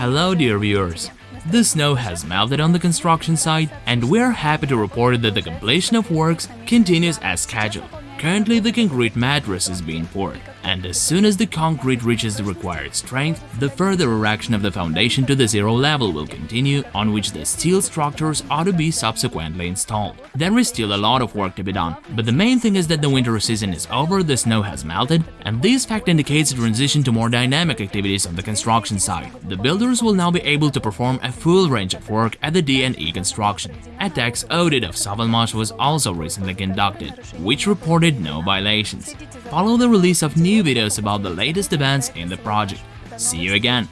Hello dear viewers, the snow has melted on the construction site and we're happy to report that the completion of works continues as scheduled. Currently the concrete mattress is being poured and as soon as the concrete reaches the required strength, the further erection of the foundation to the zero level will continue, on which the steel structures are to be subsequently installed. There is still a lot of work to be done, but the main thing is that the winter season is over, the snow has melted, and this fact indicates a transition to more dynamic activities on the construction site. The builders will now be able to perform a full range of work at the D&E construction. A tax audit of Sovelmash was also recently conducted, which reported no violations. Follow the release of new videos about the latest events in the project. See you again!